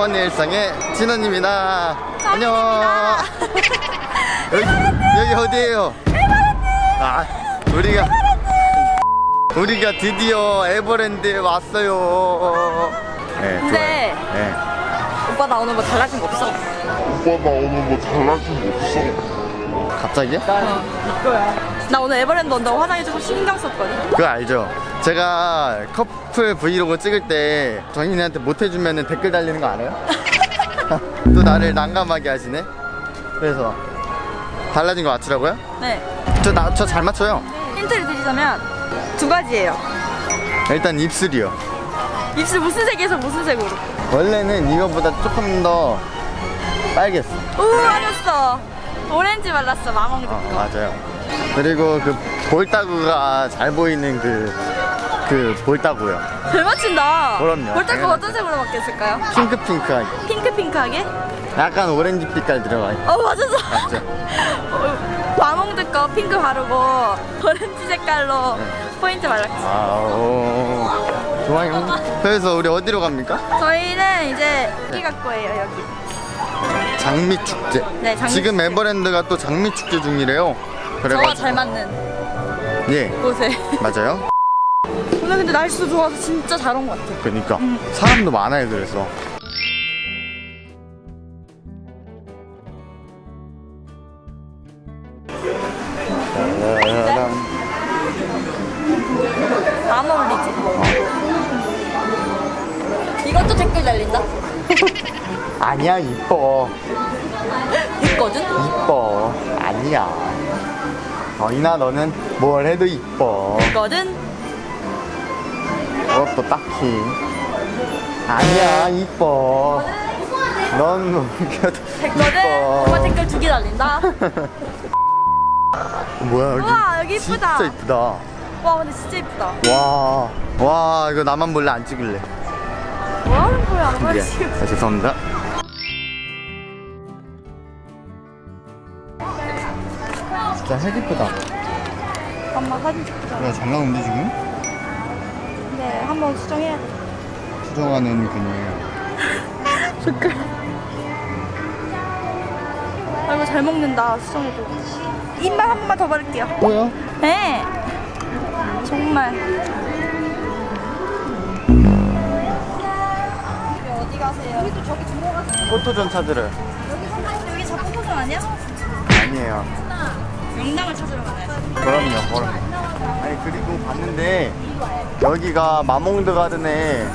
샬롬 일상의 진원입니다. 안녕. 여기, 여기 어디예요? 아, 우리가 우리가 드디어 에버랜드에 왔어요. 네, 근데. 네. 오빠 나 오늘 뭐 달라진 거 없어? 오빠 나 오늘 뭐 달라진 거 없어? 갑자기요? 나 오늘 에버랜드 온다고 조금 신경 썼거든 그거 알죠? 제가 커플 브이로그 찍을 때 정인이한테 못 해주면 댓글 달리는 거 알아요? 또 나를 난감하게 하시네? 그래서 달라진 거 맞추라고요? 네저 나 저 잘 맞춰요. 힌트를 드리자면 두 가지예요 일단 입술이요. 입술 무슨 색에서 무슨 색으로 원래는 이거보다 조금 더 빨갰어. 오 맞았어 오렌지 발랐어 마몽 어, 거 맞아요. 그리고 그 볼따구가 잘 보이는 그, 그 볼따구요. 잘 맞춘다 그럼요. 볼따구 당연하죠. 어떤 색으로 바뀌었을까요? 핑크핑크하게. 핑크핑크하게? 약간 오렌지 빛깔 들어가 있어. 어 맞았어 맞죠? 어, 마몽드 거 핑크 바르고 오렌지 색깔로 네. 포인트 발랐어 아, 오. 좋아요. 그래서 우리 어디로 갑니까? 저희는 이제 여기 갈 거예요 여기 장미 축제. 네, 장미 지금 축제. 에버랜드가 또 장미 축제 중이래요. 저와 그래가지고 잘 맞는 예, 곳에 맞아요. 오늘 근데 날씨도 좋아서 진짜 잘 온 것 같아 그러니까 음. 사람도 많아요. 그래서 짜라란. 안 어울리지? 이것도 댓글 달린다? 아니야 이뻐 있거든? 이뻐 아니야 어이나 너는 뭘 해도 이뻐. 있거든? 그것도 딱히. 아니야 이뻐. 넌 됐거든? 오빠 이뻐 댓글 두 개 달린다? 뭐야 여기 우와, 여기 이쁘다. 진짜 이쁘다. 와 근데 진짜 이쁘다. 와, 와 이거 나만 몰래 안 찍을래. 뭐 하는 거야? 미안 지금 아, 죄송합니다 진짜 핵 이쁘다. 엄마 사진 찍자. 야, 잘 나오는데 지금? 네 한번 수정해야 돼. 수정하는 그녀예요. 댓글 아이고 잘 먹는다 수정해줘 입만 한 번만 더 바를게요. 뭐야? 네. 정말. 어디 가세요? 우리도 저기 들어가서 포토존 찾으러. 여기 선생님 여기 저 포토존 아니야? 아니에요 명당을 찾으러 가나요? 그럼요 그럼 아니 그리고 봤는데 여기가 마몽드 가든에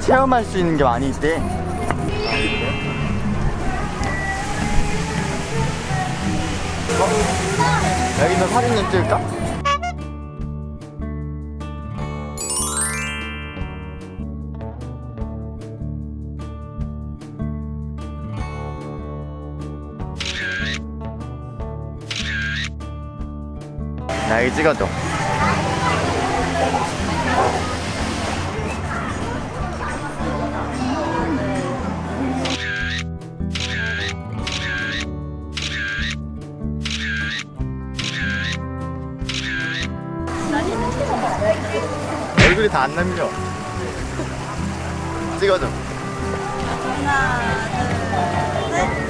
체험할 수 있는 게 많이 있대 어? 여기서 사진 좀 찍을까? 나 여기 찍어줘 얼굴이 다 안 남겨. 찍어줘. 이거 뭐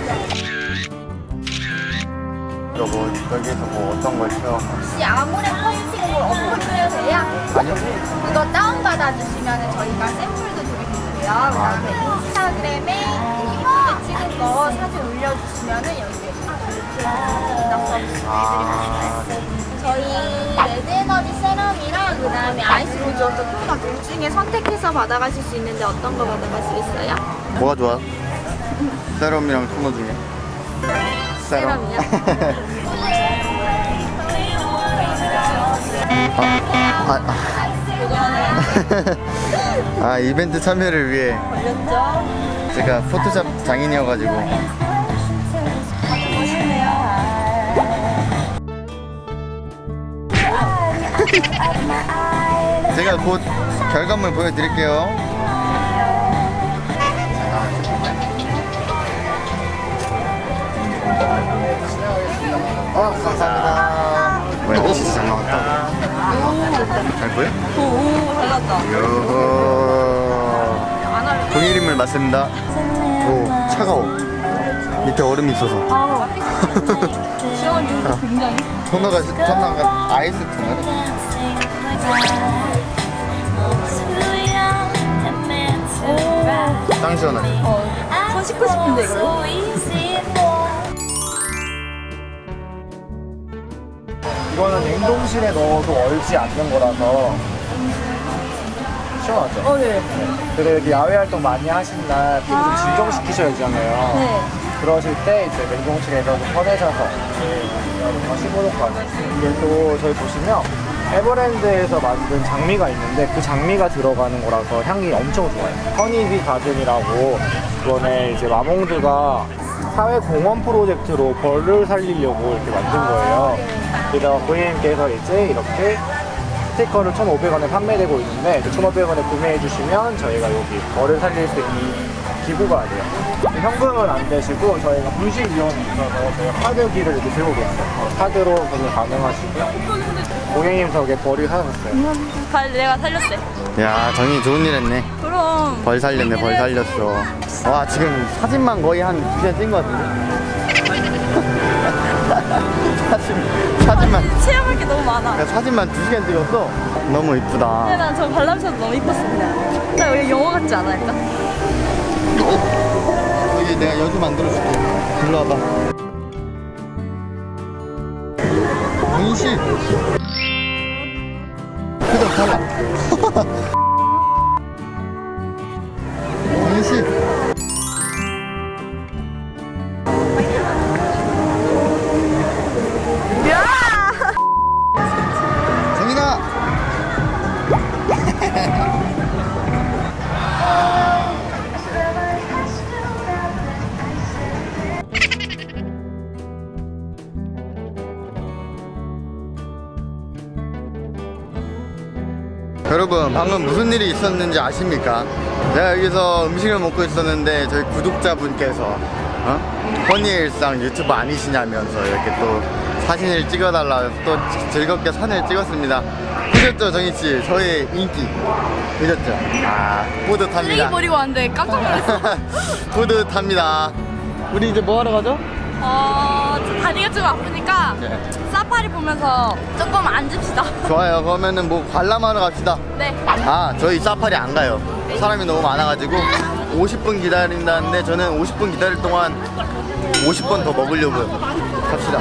여기서 뭐 어떤 걸 체험 혹시 아모레 커스팅을 어플을 돼요? 아니요? 그거 다운받아 주시면 저희가 샘플도 드리고요. 아. 그 다음에 인스타그램에 예쁘게 찍은 거 사진 올려주시면 여기에 인당 서비스 아, 해드리고 저희 Red Energy Serum이랑 그 다음에 Ice Rose Water Toner 둘 중에 선택해서 받아가실 수 있는데 어떤 거 받아가시겠어요? 뭐가 좋아? 세럼이랑 토너 중에 세럼. 아, 아, 아, 이벤트 참여를 위해? 제가 포토샵 장인이어가지고. 제가 곧 결과물 보여드릴게요 어, 감사합니다 뭐야 진짜 잘 나왔다 잘 보여? 오 오 잘났다 요호 안 할래 동일인물 맞습니다. 오 차가워. 밑에 얼음이 있어서. 아, 시원한데 굉장히. 토너가 토너가 아이스 토너네. 짱 시원하네. 어, 손 씻고 싶은데 이거. 이거는 냉동실에 넣어도 얼지 않는 거라서 시원하죠? 어, 네. 그리고 이렇게 야외 활동 많이 하신 날 피부 좀 진정시키셔야 되잖아요. 네. 그러실 때 이제 냉동실에서 좀 꺼내셔서 15도까지. 이게 또 저희 보시면 에버랜드에서 만든 장미가 있는데 그 장미가 들어가는 거라서 향이 엄청 좋아요. 허니비 가든이라고 이번에 이제 마몽드가 사회 공헌 프로젝트로 벌을 살리려고 이렇게 만든 거예요. 게다가 고객님께서 이제 이렇게 스티커를 1,500원에 판매되고 있는데 1,500원에 구매해 주시면 저희가 여기 벌을 살릴 수 있는 기부가 돼요. 현금은 안 되시고 저희가 분실 위험이 있어서 저희가 카드기를 이렇게 들고 계세요. 카드로 그냥 가능하시고요. 고객님 저게 벌이 사셨어요. 발 내가 살렸대. 야 정이 좋은 일 했네. 그럼. 벌 살렸네 벌 살렸어. 와 지금 사진만 거의 한 두 시간 찍은 것 같은데. 사진 사진만 체험할 게 너무 많아. 야, 사진만 두 시간 찍었어. 너무 근데 이쁘다. 난저 발람샷 너무 그냥. 나 여기 영화 같지 않아 약간? 여기 내가 여주 만들어줄게. 일로 와봐. 씨. 표정 달라. 일이 있었는지 아십니까? 내가 여기서 음식을 먹고 있었는데 저희 구독자분께서 어? 허니의 일상 유튜브 아니시냐면서 이렇게 또 사진을 찍어달라 또 즐겁게 사진을 찍었습니다 보셨죠 정희씨 저의 인기 보셨죠? 아 뿌듯합니다 버리고 왔는데 깜짝 놀랐어. 뿌듯합니다 우리 이제 뭐 하러 가죠? 어, 저 다리가 좀 아프니까 네. 보면서 조금 앉읍시다. 좋아요 그러면은 뭐 관람하러 갑시다 네. 아 저희 사파리 안 가요 사람이 너무 많아가지고 50분 기다린다는데 저는 50분 기다릴 동안 50번 더 먹으려고요 갑시다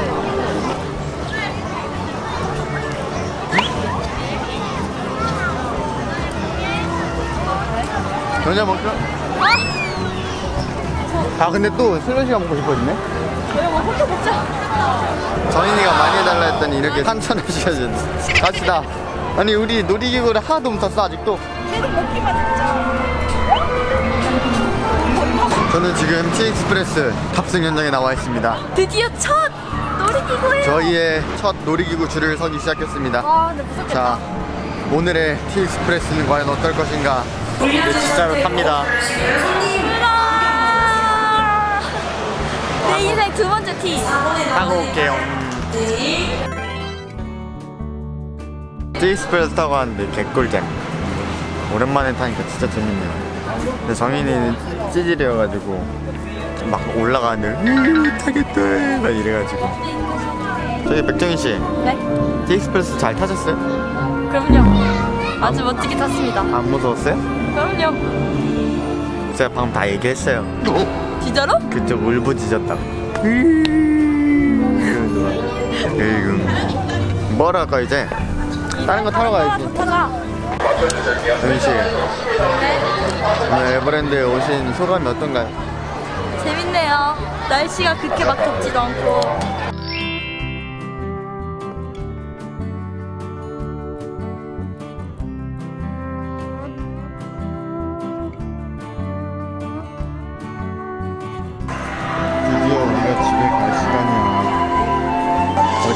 전자 먹죠? 아 근데 또 슬러시가 먹고 싶어지네 저희 뭐 혼자 먹자. 정인이가 많이 해달라 했더니 이렇게 한천을 시켜줘 갑시다 아니 우리 놀이기구를 하나도 못 탔어 아직도 계속 먹기만 했죠. 저는 지금 T Express 탑승 현장에 나와 있습니다 드디어 첫 놀이기구예요. 저희의 첫 놀이기구 줄을 서기 시작했습니다 아, 근데 무섭겠다. 자 오늘의 T Express는 과연 어떨 것인가 이제 진짜로 탑니다! 내 인생 두 번째 T. 타고 올게요 T Express 타고 왔는데 개꿀잼 오랜만에 타니까 진짜 재밌네요 근데 정인이는 찌질이어가지고 막 올라가는데 으, 타겠다 막 이래가지고 저기 백정희씨 네. T Express 잘 타셨어요? 그럼요. 아주 멋지게 탔습니다. 안 무서웠어요? 그럼요. 제가 방금 다 얘기했어요 진짜로? 그쪽 울부짖었다고 에이구 뭐라 할까 이제 다른 거 타러 가야지 못 타자. 정희씨 네. 오늘 에버랜드에 오신 소감이 어떤가요? 재밌네요. 날씨가 그렇게 막 덥지도 않고.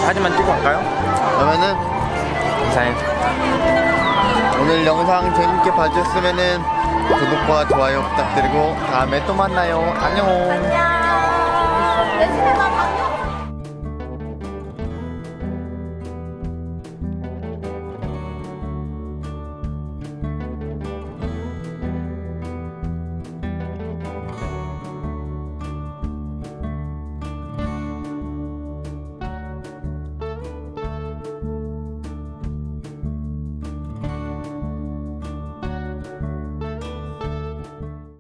사진만 찍고 갈까요? 그러면은 이상해. 오늘 영상 재밌게 봐주셨으면은 구독과 좋아요 부탁드리고 다음에 또 만나요 안녕 안녕.